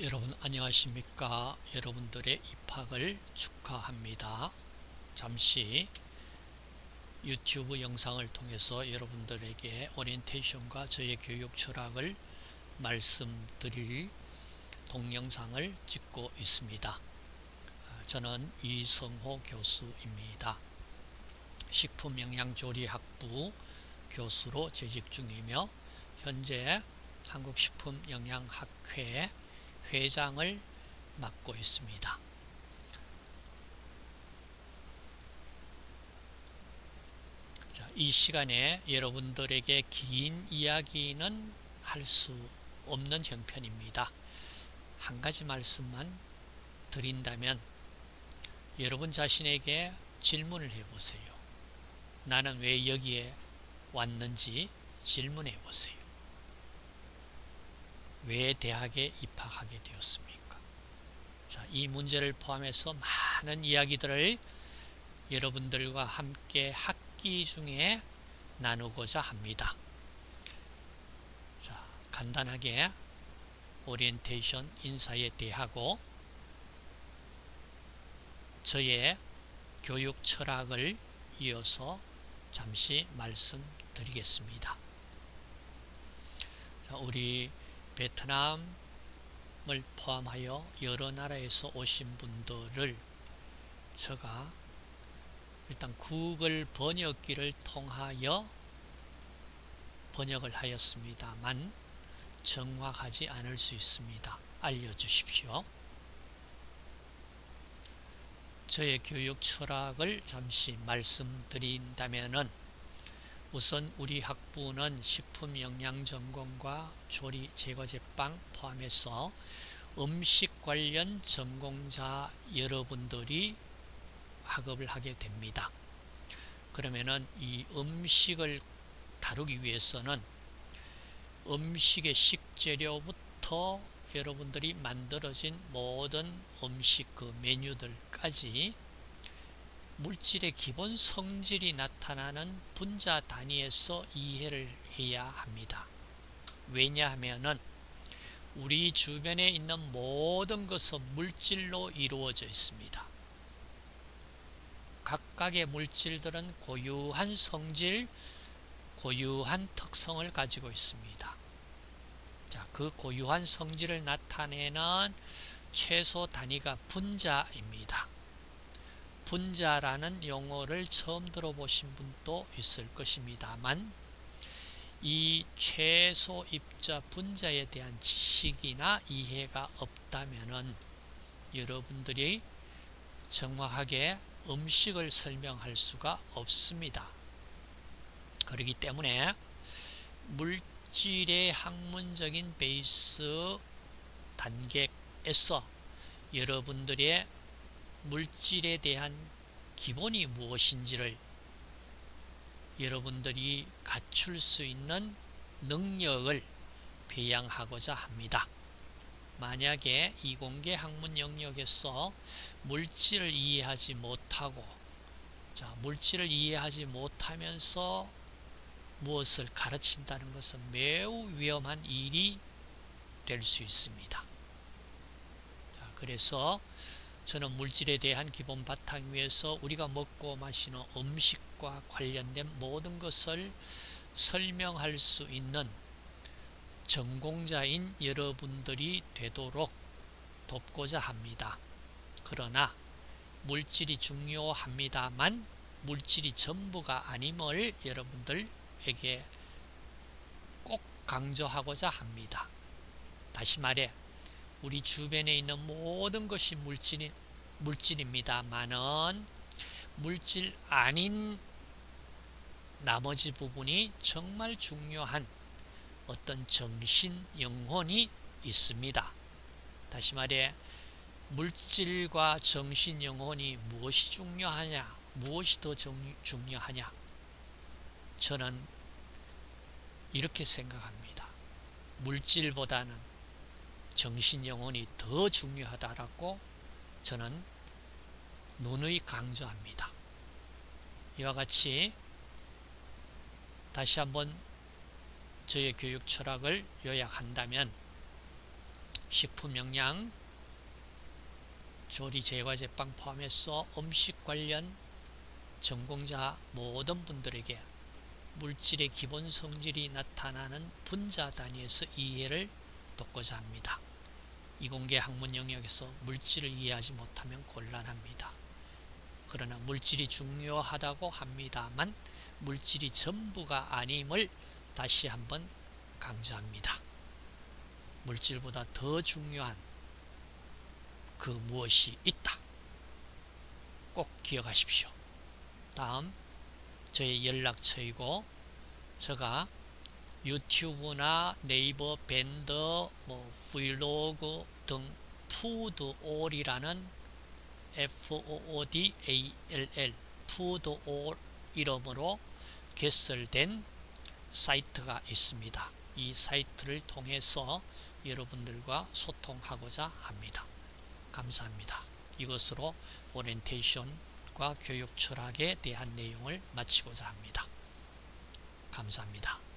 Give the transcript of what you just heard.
여러분 안녕하십니까? 여러분들의 입학을 축하합니다. 잠시 유튜브 영상을 통해서 여러분들에게 오리엔테이션과 저의 교육 철학을 말씀드릴 동영상을 찍고 있습니다. 저는 이성호 교수입니다. 식품영양조리학부 교수로 재직 중이며 현재 한국식품영양학회 회장을 맡고 있습니다. 자, 이 시간에 여러분들에게 긴 이야기는 할 수 없는 형편입니다. 한 가지 말씀만 드린다면 여러분 자신에게 질문을 해보세요. 나는 왜 여기에 왔는지 질문해 보세요. 왜 대학에 입학하게 되었습니까? 자, 이 문제를 포함해서 많은 이야기들을 여러분들과 함께 학기 중에 나누고자 합니다. 자, 간단하게 오리엔테이션 인사에 대하고 저의 교육 철학을 이어서 잠시 말씀드리겠습니다. 자, 우리 베트남을 포함하여 여러 나라에서 오신 분들을 제가 일단 구글 번역기를 통하여 번역을 하였습니다만 정확하지 않을 수 있습니다. 알려주십시오. 저의 교육 철학을 잠시 말씀드린다면 우선 우리 학부는 식품영양전공과 조리 제과제빵 포함해서 음식 관련 전공자 여러분들이 학업을 하게 됩니다. 그러면은 이 음식을 다루기 위해서는 음식의 식재료부터 여러분들이 만들어진 모든 음식 그 메뉴들까지 물질의 기본 성질이 나타나는 분자 단위에서 이해를 해야 합니다. 왜냐하면 우리 주변에 있는 모든 것은 물질로 이루어져 있습니다. 각각의 물질들은 고유한 성질, 고유한 특성을 가지고 있습니다. 자, 그 고유한 성질을 나타내는 최소 단위가 분자입니다. 분자라는 용어를 처음 들어보신 분도 있을 것입니다만 이 최소 입자 분자에 대한 지식이나 이해가 없다면 여러분들이 정확하게 음식을 설명할 수가 없습니다. 그렇기 때문에 물질의 학문적인 베이스 단계에서 여러분들의 물질에 대한 기본이 무엇인지를 여러분들이 갖출 수 있는 능력을培养하고자 합니다. 만약에 이공계 학문 영역에서 물질을 이해하지 못하고 자, 물질을 이해하지 못하면서 무엇을 가르친다는 것은 매우 위험한 일이 될 수 있습니다. 자, 그래서 저는 물질에 대한 기본 바탕 위에서 우리가 먹고 마시는 음식과 관련된 모든 것을 설명할 수 있는 전공자인 여러분들이 되도록 돕고자 합니다. 그러나 물질이 중요합니다만 물질이 전부가 아님을 여러분들에게 꼭 강조하고자 합니다. 다시 말해 우리 주변에 있는 모든 것이 물질이, 물질입니다만은 물질 아닌 나머지 부분이 정말 중요한 어떤 정신, 영혼이 있습니다. 다시 말해 물질과 정신, 영혼이 무엇이 중요하냐 무엇이 더 정, 중요하냐 저는 이렇게 생각합니다. 물질보다는 정신, 영혼이 더 중요하다라고 저는 누누이 강조합니다. 이와 같이 다시 한번 저의 교육 철학을 요약한다면 식품 영양, 조리 제과 제빵 포함해서 음식 관련 전공자 모든 분들에게 물질의 기본 성질이 나타나는 분자 단위에서 이해를 돕고자 합니다. 이공계 학문 영역에서 물질을 이해하지 못하면 곤란합니다. 그러나 물질이 중요하다고 합니다만 물질이 전부가 아님을 다시 한번 강조합니다. 물질보다 더 중요한 그 무엇이 있다. 꼭 기억하십시오. 다음 저의 연락처이고 제가 유튜브나 네이버 밴더, 뭐 브이로그 등 푸드올이라는 F-O-O-D-A-L-L 푸드올 이름으로 개설된 사이트가 있습니다. 이 사이트를 통해서 여러분들과 소통하고자 합니다. 감사합니다. 이것으로 오리엔테이션과 교육 철학에 대한 내용을 마치고자 합니다. 감사합니다.